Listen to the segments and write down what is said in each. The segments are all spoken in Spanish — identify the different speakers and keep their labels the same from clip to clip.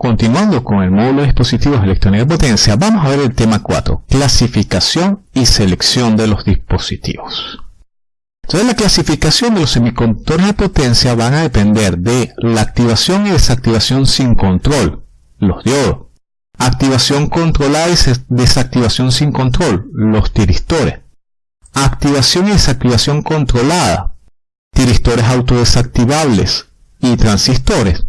Speaker 1: continuando con el módulo de dispositivos electrónicos de potencia, vamos a ver el tema 4, clasificación y selección de los dispositivos. Entonces la clasificación de los semiconductores de potencia van a depender de la activación y desactivación sin control, los diodos, activación controlada y desactivación sin control, los tiristores, activación y desactivación controlada, tiristores autodesactivables y transistores,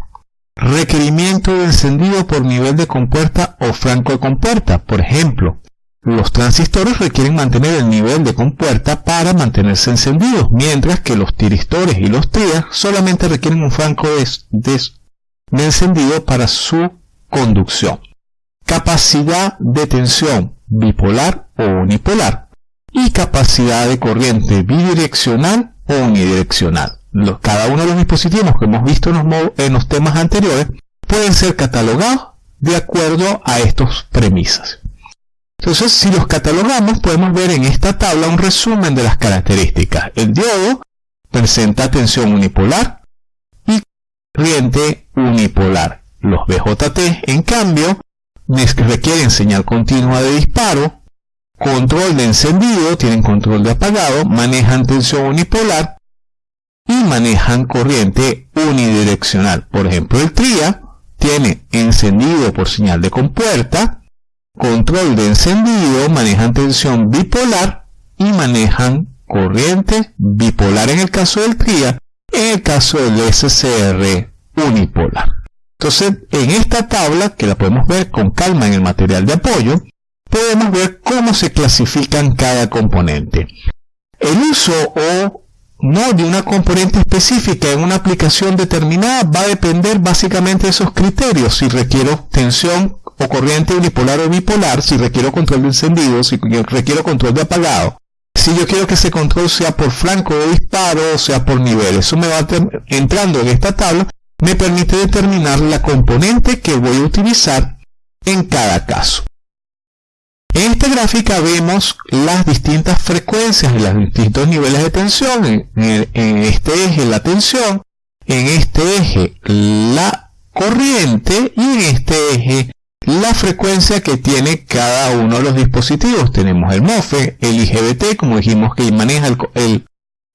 Speaker 1: requerimiento de encendido por nivel de compuerta o franco de compuerta, por ejemplo, los transistores requieren mantener el nivel de compuerta para mantenerse encendidos, mientras que los tiristores y los trias solamente requieren un franco de, encendido para su conducción. Capacidad de tensión bipolar o unipolar y capacidad de corriente bidireccional o unidireccional. cada uno de los dispositivos que hemos visto en los temas anteriores pueden ser catalogados de acuerdo a estas premisas. Entonces, si los catalogamos, podemos ver en esta tabla un resumen de las características. El diodo presenta tensión unipolar y corriente unipolar. Los BJT, en cambio, requieren señal continua de disparo, control de encendido, tienen control de apagado, manejan tensión unipolar y manejan corriente unidireccional. Por ejemplo, el TRIA tiene encendido por señal de compuerta, control de encendido, manejan tensión bipolar y manejan corriente bipolar en el caso del TRIA, en el caso del SCR unipolar. Entonces, en esta tabla, que la podemos ver con calma en el material de apoyo, podemos ver cómo se clasifican cada componente. El uso o no de una componente específica en una aplicación determinada va a depender básicamente de esos criterios, si requiero tensión o corriente unipolar o bipolar, si requiero control de encendido, si requiero control de apagado, si yo quiero que ese control sea por flanco de disparo o sea por nivel. Eso me va entrando en esta tabla, me permite determinar la componente que voy a utilizar en cada caso. En esta gráfica vemos las distintas frecuencias y los distintos niveles de tensión. En, este eje la tensión, en este eje la corriente y en este eje la frecuencia que tiene cada uno de los dispositivos. Tenemos el MOFE, el IGBT, como dijimos que maneja el,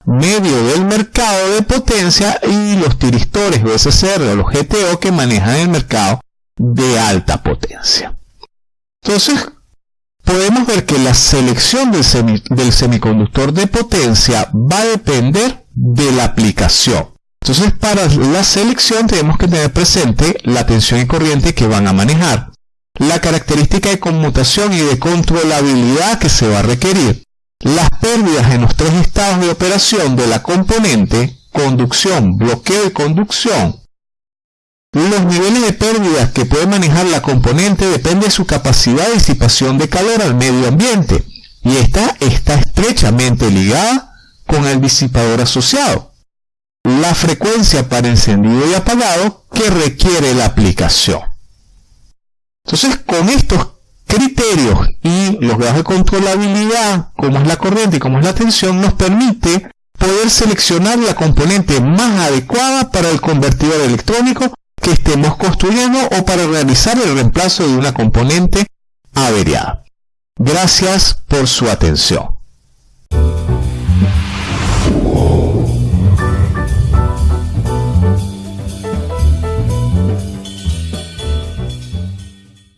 Speaker 1: medio del mercado de potencia y los tiristores o SCR o los GTO que manejan el mercado de alta potencia. Entonces, podemos ver que la selección del, semiconductor de potencia va a depender de la aplicación. Entonces, para la selección tenemos que tener presente la tensión y corriente que van a manejar la característica de conmutación y de controlabilidad que se va a requerir, las pérdidas en los tres estados de operación de la componente, conducción, bloqueo y conducción, los niveles de pérdidas que puede manejar la componente depende de su capacidad de disipación de calor al medio ambiente y esta está estrechamente ligada con el disipador asociado. La frecuencia para encendido y apagado que requiere la aplicación. Entonces, con estos criterios y los grados de controlabilidad, como es la corriente y como es la tensión, nos permite poder seleccionar la componente más adecuada para el convertidor electrónico estemos construyendo o para realizar el reemplazo de una componente averiada. Gracias por su atención.